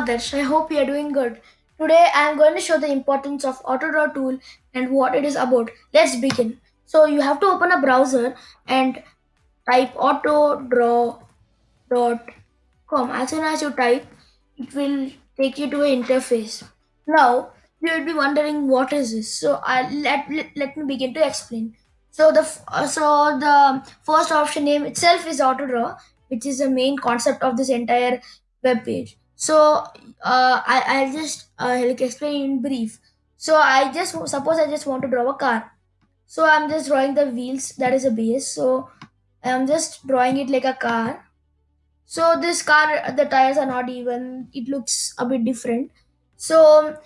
Adarsh. I hope you are doing good. Today I am going to show the importance of AutoDraw tool and what it is about. Let's begin. So you have to open a browser and type autodraw.com. As soon as you type, it will take you to an interface. Now you will be wondering what is this. So I let, let let me begin to explain. So the uh, so the first option name itself is AutoDraw, which is the main concept of this entire web page. So uh, I I'll just uh, like explain in brief. So I just suppose I just want to draw a car. So I'm just drawing the wheels. That is a base. So I'm just drawing it like a car. So this car, the tires are not even. It looks a bit different. So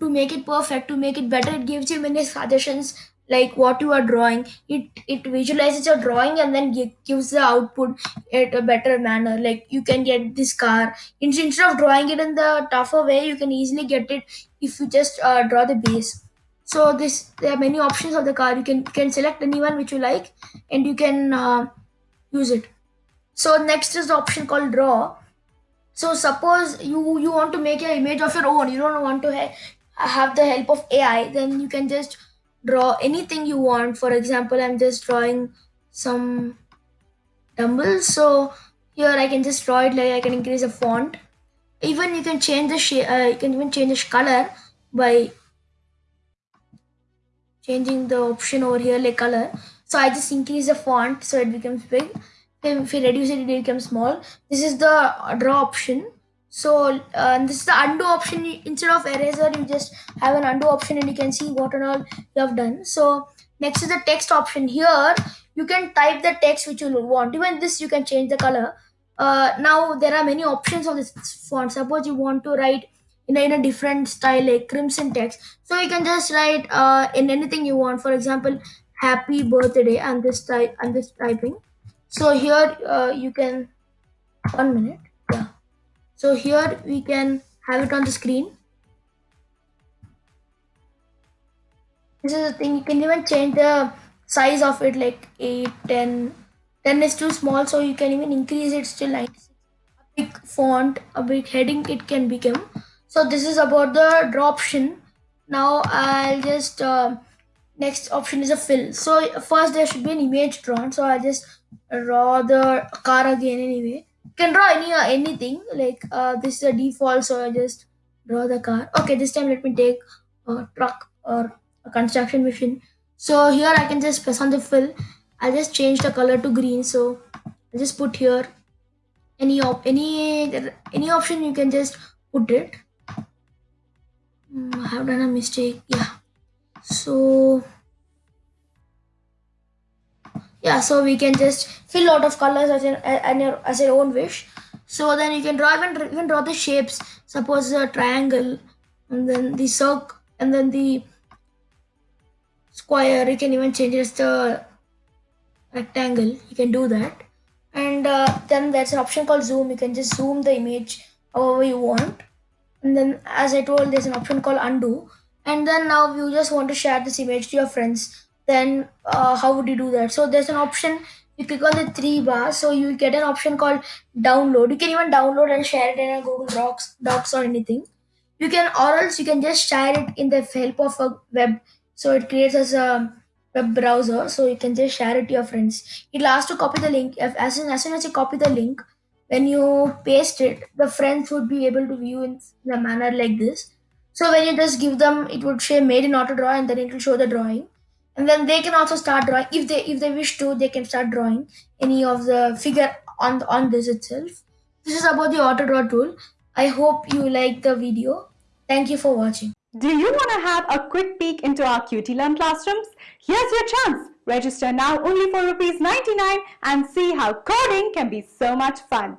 to make it perfect to make it better it gives you many suggestions like what you are drawing it it visualizes your drawing and then gi- gives the output at a better manner. Like you can get this car. In- instead of drawing it in the tougher way you can easily get it if you just uh, draw the base. So this there are many options of the car. You can can select anyone which you like and you can uh, use it. So next is the option called draw. So suppose you you want to make an image of your own. You don't want to ha- have the help of ai then you can just draw anything you want. For example i'm just drawing some dumbbells. So here i can just draw it like i can increase the font. Even you can change the shape uh, you can even change the color by changing the option over here like color. So i just increase the font so it becomes big. If you reduce it it becomes small. This is the draw option so uh, this is the undo option. Instead of eraser you just have an undo option and you can see what and all you have done. So next is the text option. Here you can type the text which you want. Even this you can change the color. Uh, now there are many options of this font. Suppose you want to write in a, in a different style like crimson text. So you can just write uh, in anything you want. For example happy birthday. I'm just type i'm just typing. So here uh, you can one minute so here we can have it on the screen. This is the thing you can even change the size of it like 8 10 10 is too small so you can even increase it still 96 a big font a big heading it can become. So this is about the draw option. Now i'll just uh, next option is a fill. So first there should be an image drawn so I'll just draw the car again anyway can draw any uh, anything like uh, this is a default so i just draw the car. Okay this time let me take a truck or a construction machine. So here i can just press on the fill. I'll just change the color to green so i'll just put here any op any any option you can just put it. Hmm, i have done a mistake yeah. So yeah. So we can just fill lot of colors as, an, as, your, as your own wish. So then you can draw even, even draw the shapes. Suppose a triangle and then the circle and then the square. You can even change it as the rectangle. You can do that. And uh, then there's an option called zoom. You can just zoom the image however you want. And then as i told there's an option called undo. And then now you just want to share this image to your friends then uh, how would you do that? So there's an option you click on the three bars so you get an option called download. You can even download and share it in a google docs docs or anything. You can or else you can just share it in the help of a web. So it creates as a web browser so you can just share it to your friends. It'll ask to copy the link. If as soon as, soon as you copy the link when you paste it the friends would be able to view in, in a manner like this. So when you just give them it would say made in autodraw and then it will show the drawing and then they can also start drawing if they if they wish to they can start drawing any of the figure on on this itself this is about the auto draw tool i hope you like the video thank you for watching Do you want to have a quick peek into our QT Learn classrooms? Here's your chance. Register now only for rupees 99 and see how coding can be so much fun.